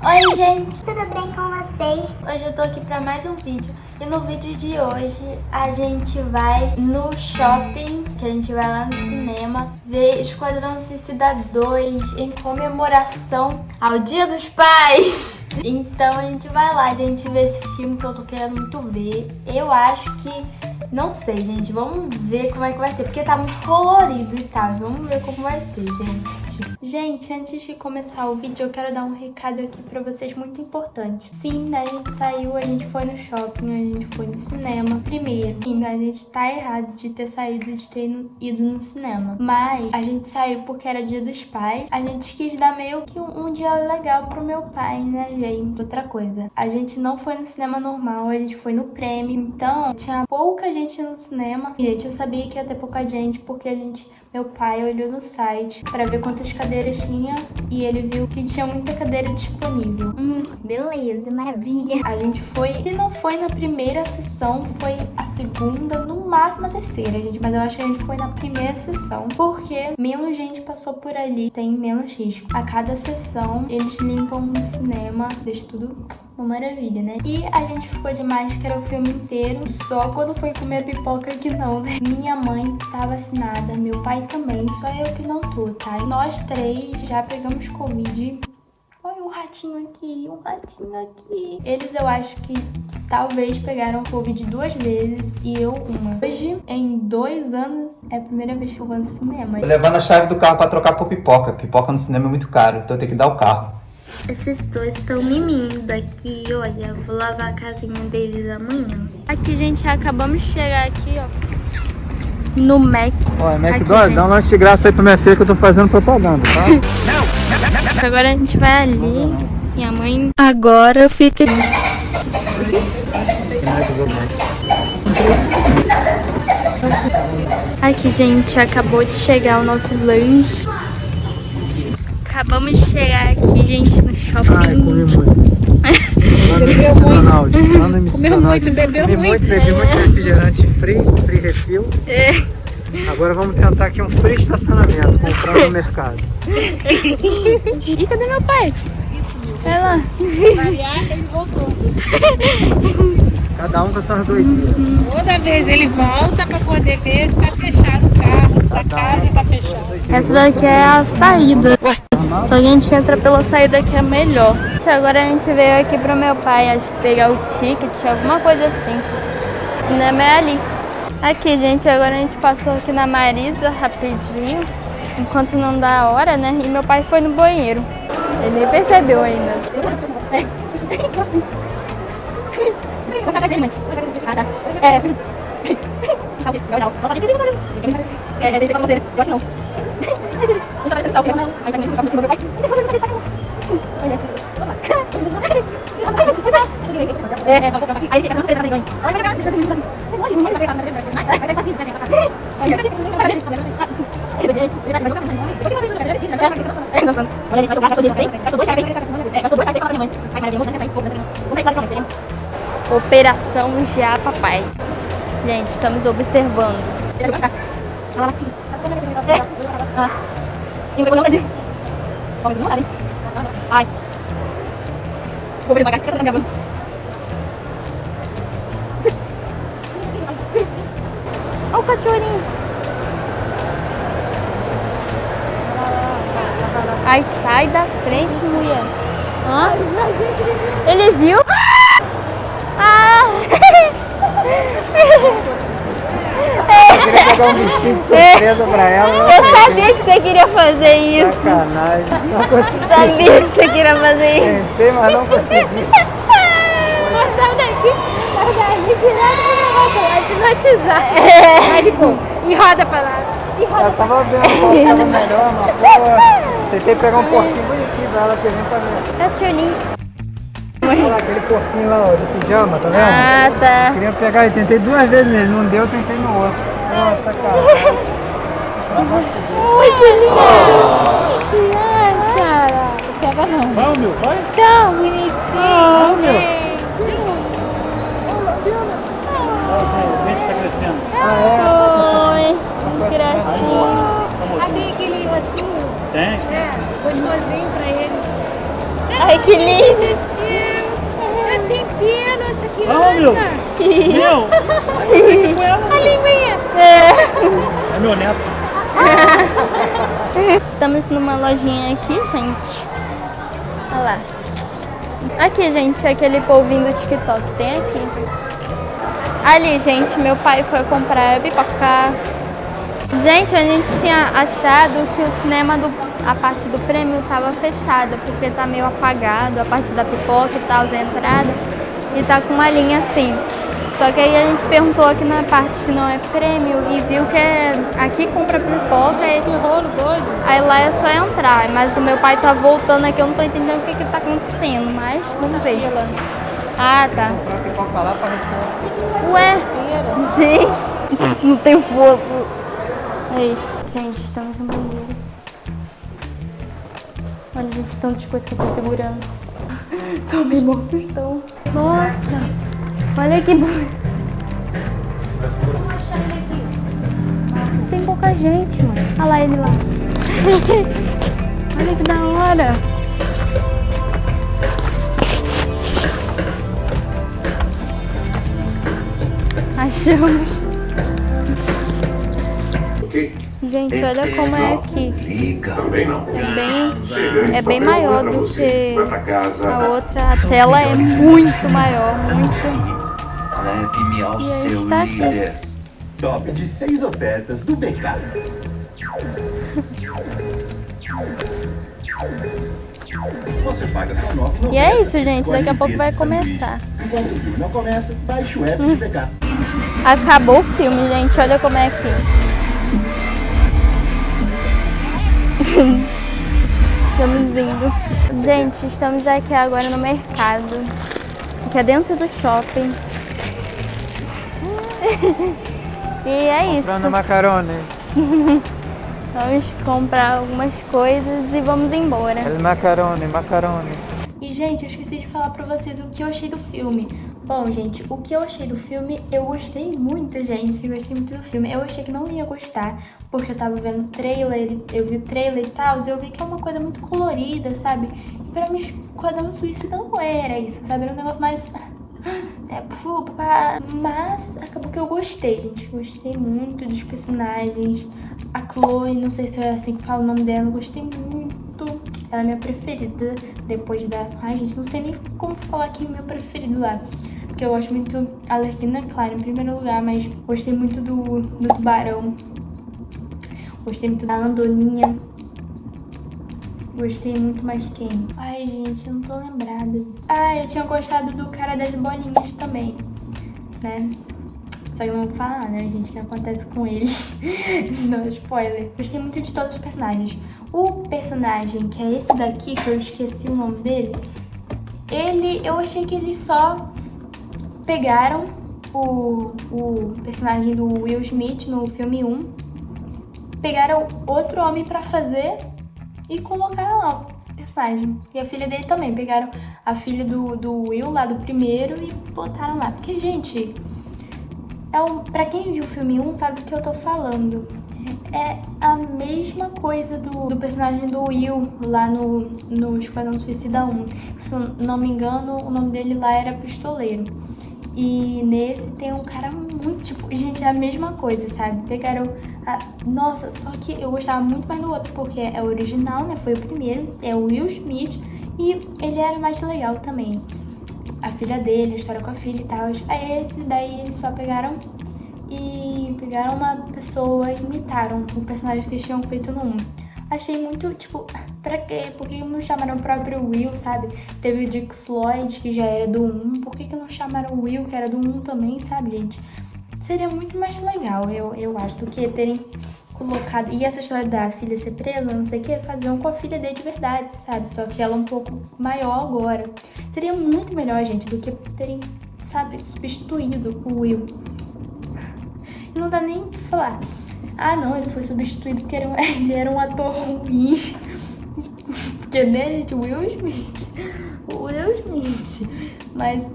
Oi gente, tudo bem com vocês? Hoje eu tô aqui pra mais um vídeo e no vídeo de hoje a gente vai no shopping, que a gente vai lá no cinema, ver Esquadrão Suicida 2 em comemoração ao Dia dos Pais. Então a gente vai lá, a gente ver esse filme que eu tô querendo muito ver. Eu acho que não sei, gente. Vamos ver como é que vai ser. Porque tá muito colorido e tal. Vamos ver como vai ser, gente. Gente, antes de começar o vídeo, eu quero dar um recado aqui pra vocês muito importante. Sim, a gente saiu, a gente foi no shopping, a gente foi no cinema. Primeiro, sim, a gente tá errado de ter saído, de ter ido no cinema. Mas a gente saiu porque era dia dos pais. A gente quis dar meio que um, um dia legal pro meu pai, né, gente? Outra coisa, a gente não foi no cinema normal, a gente foi no prêmio. Então, tinha pouca gente no cinema. Gente, eu sabia que ia ter pouca gente porque a gente, meu pai olhou no site para ver quantas cadeiras tinha e ele viu que tinha muita cadeira disponível. Hum, beleza, maravilha. A gente foi, se não foi na primeira sessão, foi a segunda, no máximo a terceira, gente. Mas eu acho que a gente foi na primeira sessão porque menos gente passou por ali, tem menos risco. A cada sessão, eles limpam no cinema, deixa tudo uma maravilha, né? E a gente ficou de máscara o filme inteiro, só quando foi comer pipoca que não, né? Minha mãe tá vacinada, meu pai também, só eu que não tô, tá? E nós três já pegamos Covid. Olha um ratinho aqui, um ratinho aqui. Eles eu acho que talvez pegaram Covid duas vezes e eu uma. Hoje, em dois anos, é a primeira vez que eu vou no cinema. Tô levando a chave do carro pra trocar por pipoca. Pipoca no cinema é muito caro, então eu tenho que dar o carro. Esses dois estão mimindo aqui, olha. Vou lavar a casinha deles amanhã. Aqui, gente, acabamos de chegar aqui, ó. No Mac. Olha, McDonald's, dá um lanche de graça aí pra minha filha que eu tô fazendo propaganda, tá? Agora a gente vai ali. Minha mãe agora fica... Aqui, gente, acabou de chegar o nosso lanche. Acabamos de chegar aqui, gente, no shopping. Ai, comi muito. Bebeu muito. Comeu muito, bebeu muito. bebi muito refrigerante free, free refil. É. Agora vamos tentar aqui um free estacionamento, comprar no mercado. e cadê meu pai? Vai lá. ele voltou. Cada um com suas doideiras. Toda vez ele volta para poder ver se está fechado o carro, se a casa está fechada. Essa daqui é a saída. Ué. Só que a gente entra pela saída que é melhor. Agora a gente veio aqui pro meu pai, acho que pegar o ticket, alguma coisa assim. O cinema é ali. Aqui, gente, agora a gente passou aqui na Marisa rapidinho, enquanto não dá a hora, né? E meu pai foi no banheiro. Ele nem percebeu ainda. É. gastou 16, gastou 2 reais, gastou 2 reais e fala pra minha mãe. Aí, maravilha, vamos sair, pouco, vamos sair lá de Operação Já Papai. Gente, estamos observando. É. Ah. Vou não de. Vamos demorar, hein? Ai. Vou que eu tô gravando. Olha o cachorrinho. Ai, sai da frente, mulher. Hã? Ele viu? Ah! queria pegar um bichinho de surpresa pra ela. Eu sabia que você queria fazer isso. Sacanagem. Não consegui. Sabia que você queria fazer isso. Tentei, mas não consegui. Sai daqui, sai daqui, direto pro negócio lá, hipnotizar. É. E roda pra lá. E roda Eu tava vendo qual tava melhor, mas pô, tentei pegar um porquinho bonitinho pra ela gente tá vendo. É o tioninho. Olha lá, aquele porquinho lá, ó, de pijama, tá vendo? Ah, tá. Queria pegar e tentei duas vezes nele, não deu, tentei no outro. Nossa, cara. Ui, que lindo! Criança! Não pega não. Vai, meu, vai. Tão bonitinho, ah, gente. O tá crescendo. Ah, é? Oi, gracinha. Ah, aquele assim. Tem. É, gostosinho pra eles. Ai, que lindo. Já tem pena essa criança. Ah, meu. Meu. A linguinha. É. É meu neto. Estamos numa lojinha aqui, gente. Olha lá. Aqui, gente, aquele polvinho do TikTok. Tem aqui. Ali, gente, meu pai foi comprar pipoca. Gente, a gente tinha achado que o cinema, do, a parte do prêmio tava fechada, porque tá meio apagado, a parte da pipoca e tal, a entrada. E tá com uma linha assim. Só que aí a gente perguntou aqui na parte que não é prêmio e viu que é, aqui compra pipoca e Que rolo doido. aí lá é só entrar. Mas o meu pai tá voltando aqui, eu não tô entendendo o que que tá acontecendo, mas vamos ver. Ah, tá. Comprar pipoca lá pra gente Ué, gente, não tem força. Aí, gente, estamos no banheiro. Olha, gente, tanto de coisa que eu tô segurando. Tomei mó sustão. Nossa, olha que... bu- Tem pouca gente, mano. Olha lá ele lá. olha que da hora. Achamos. Gente, olha como é aqui. Também não. É bem, é bem maior do que a outra. A tela é muito maior, muito. Leve-me ao E seu líder. Top de seis ofertas do BK. Você paga só nota. E é isso, gente. Daqui a pouco vai começar. Enquanto o filme não começa, baixe o app de BK. Acabou o filme, gente. Olha como é aqui. Estamos indo. Gente, estamos aqui agora no mercado. Que é dentro do shopping. E é isso. Comprando macarone. Vamos comprar algumas coisas e vamos embora. El macarone, macarone. E, gente, eu esqueci de falar pra vocês o que eu achei do filme. Bom, gente, o que eu achei do filme, eu gostei muito, gente. Eu gostei muito do filme. Eu achei que não ia gostar, porque eu tava vendo trailer, eu vi o trailer e tal, eu vi que é uma coisa muito colorida, sabe? E pra mim, Esquadrão Suicida não era isso, sabe? Era um negócio mais... É, pô, pá. mas acabou que eu gostei, gente. Gostei muito dos personagens. A Chloe, não sei se é assim que fala o nome dela, gostei muito. Ela é minha preferida depois da. Ai, gente, não sei nem como falar que é meu preferido lá. Porque eu gosto muito da Alerquina, claro, em primeiro lugar, mas gostei muito do, do Tubarão. Gostei muito da Andoninha. Gostei muito mais quem? Ai, gente, eu não tô lembrada. Ah, eu tinha gostado do cara das bolinhas também, né? Só que eu não vou falar, né, gente, o que acontece com ele. não, spoiler. Gostei muito de todos os personagens. O personagem, que é esse daqui, que eu esqueci o nome dele, ele, eu achei que eles só pegaram o, o personagem do Will Smith no filme 1, pegaram outro homem pra fazer e colocaram lá o personagem. E a filha dele também. Pegaram a filha do, do Will lá do primeiro e botaram lá. Porque, gente, é um, pra quem viu o filme 1 sabe do que eu tô falando. É a mesma coisa do, do personagem do Will lá no, no Esquadrão Suicida 1. Se não me engano, o nome dele lá era Pistoleiro. E nesse tem um cara muito, tipo, gente, é a mesma coisa, sabe? Pegaram a... Nossa, só que eu gostava muito mais do outro, porque é o original, né? Foi o primeiro, é o Will Smith, e ele era mais legal também. A filha dele, a história com a filha e tal. Aí esse daí eles só pegaram e pegaram uma pessoa e imitaram o personagem que eles tinham feito no 1. Achei muito, tipo, pra quê? Por que não chamaram o próprio Will, sabe? Teve o Dick Floyd, que já era do 1. Por que, que não chamaram o Will, que era do 1 também, sabe, gente? Seria muito mais legal, eu, eu acho, do que terem colocado... E essa história da filha ser presa, não sei o que, faziam com a filha dele de verdade, sabe? Só que ela é um pouco maior agora. Seria muito melhor, gente, do que terem, sabe, substituído o Will. Não dá nem pra falar. Ah, não, ele foi substituído porque um- ele era um ator ruim. Porque, né, gente, Will Smith. Will Smith. Mas,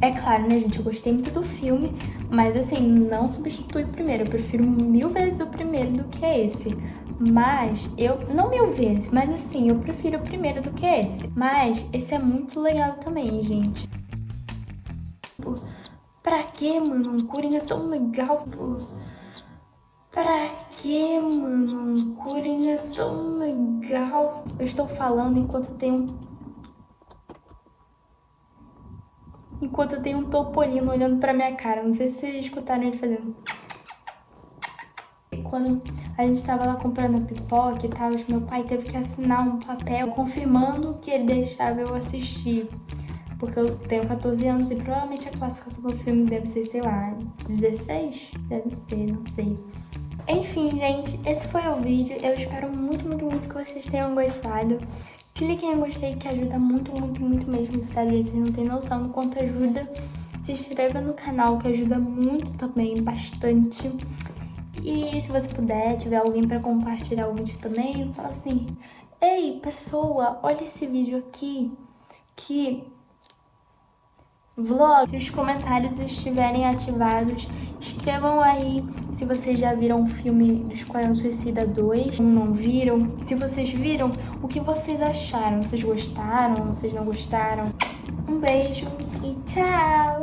é claro, né, gente, eu gostei muito do filme. Mas, assim, não substitui o primeiro. Eu prefiro mil vezes o primeiro do que esse. Mas eu, não mil vezes, mas assim, eu prefiro o primeiro do que esse. Mas esse é muito legal também, gente. Pra que, mano? Um Coringa tão legal, pô. Pra que, mano? Coringa tão legal. Eu estou falando enquanto tem um... Enquanto tem um topolino olhando pra minha cara. Não sei se vocês escutaram ele fazendo... Quando a gente estava lá comprando pipoca e tal, meu pai teve que assinar um papel confirmando que ele deixava eu assistir. Porque eu tenho 14 anos e provavelmente a classificação do filme deve ser, sei lá, 16? Deve ser, não sei. Enfim, gente, esse foi o vídeo. Eu espero muito, muito, muito que vocês tenham gostado. Cliquem em gostei que ajuda muito, muito, muito mesmo. Sério, vocês não têm noção do quanto ajuda. Se inscreva no canal que ajuda muito também, bastante. E se você puder, tiver alguém para compartilhar o vídeo também, fala assim, Ei, pessoa, olha esse vídeo aqui, que vlog. Se os comentários estiverem ativados, escrevam aí se vocês já viram o filme do Esquadrão Suicida 2, ou não viram. Se vocês viram, o que vocês acharam? Vocês gostaram? Vocês não gostaram? Um beijo e tchau!